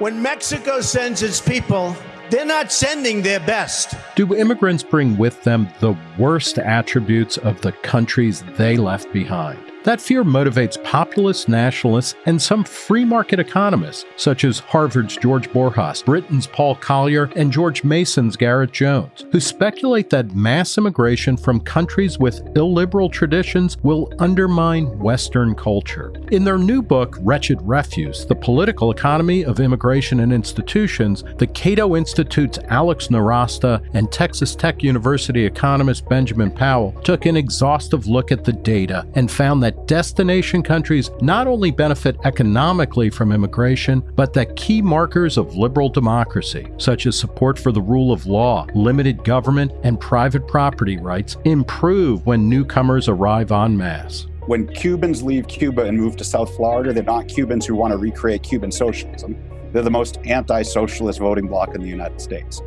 When Mexico sends its people, they're not sending their best. Do immigrants bring with them the worst attributes of the countries they left behind? That fear motivates populist nationalists and some free market economists, such as Harvard's George Borjas, Britain's Paul Collier, and George Mason's Garrett Jones, who speculate that mass immigration from countries with illiberal traditions will undermine Western culture. In their new book, Wretched Refuse The Political Economy of Immigration and Institutions, the Cato Institute's Alex Nowrasteh and Texas Tech University economist Benjamin Powell took an exhaustive look at the data and found that that destination countries not only benefit economically from immigration, but that key markers of liberal democracy, such as support for the rule of law, limited government, and private property rights, improve when newcomers arrive en masse. When Cubans leave Cuba and move to South Florida, they're not Cubans who want to recreate Cuban socialism. They're the most anti socialist voting bloc in the United States.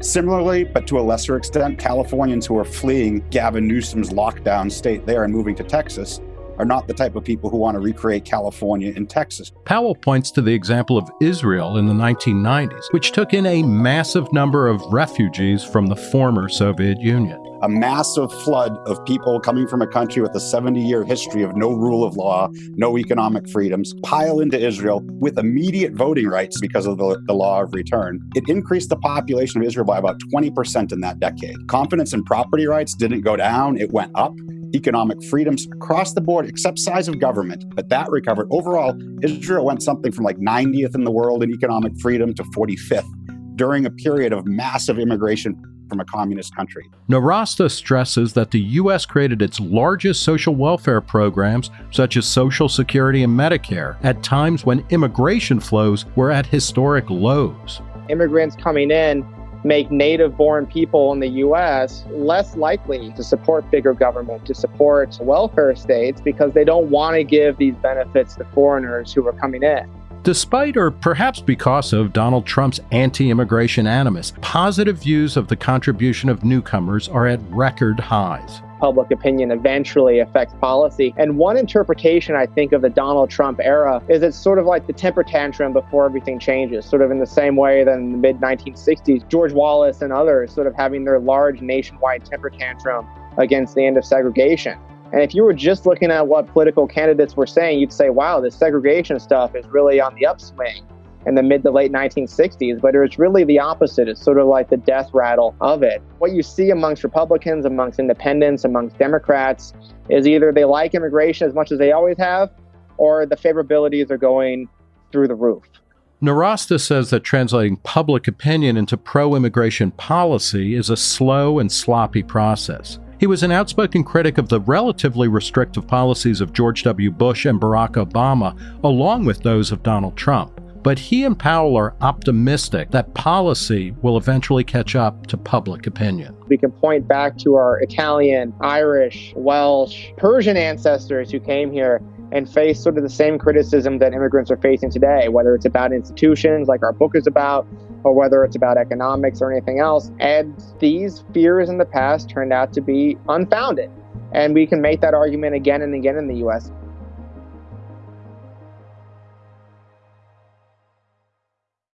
Similarly, but to a lesser extent, Californians who are fleeing Gavin Newsom's lockdown state there and moving to Texas are not the type of people who want to recreate California and Texas. Powell points to the example of Israel in the 1990s, which took in a massive number of refugees from the former Soviet Union. A massive flood of people coming from a country with a 70 year history of no rule of law, no economic freedoms, pile into Israel with immediate voting rights because of the, the law of return. It increased the population of Israel by about 20% in that decade. Confidence in property rights didn't go down, it went up economic freedoms across the board, except size of government. But that recovered. Overall, Israel went something from like 90th in the world in economic freedom to 45th during a period of massive immigration from a communist country. Nowrasteh stresses that the U.S. created its largest social welfare programs, such as Social Security and Medicare, at times when immigration flows were at historic lows. Immigrants coming in make native born people in the US less likely to support bigger government, to support welfare states, because they don't want to give these benefits to foreigners who are coming in. Despite, or perhaps because of, Donald Trump's anti immigration animus, positive views of the contribution of newcomers are at record highs public opinion eventually affects policy. And one interpretation I think of the Donald Trump era is it's sort of like the temper tantrum before everything changes, sort of in the same way that in the mid 1960s, George Wallace and others sort of having their large nationwide temper tantrum against the end of segregation. And if you were just looking at what political candidates were saying, you'd say, wow, this segregation stuff is really on the upswing in the mid to late 1960s, but it was really the opposite. It's sort of like the death rattle of it. What you see amongst Republicans, amongst independents, amongst Democrats is either they like immigration as much as they always have, or the favorabilities are going through the roof. Nowrasteh says that translating public opinion into pro immigration policy is a slow and sloppy process. He was an outspoken critic of the relatively restrictive policies of George W. Bush and Barack Obama, along with those of Donald Trump. But he and Powell are optimistic that policy will eventually catch up to public opinion. We can point back to our Italian, Irish, Welsh, Persian ancestors who came here and faced sort of the same criticism that immigrants are facing today, whether it's about institutions like our book is about, or whether it's about economics or anything else. And these fears in the past turned out to be unfounded. And we can make that argument again and again in the US.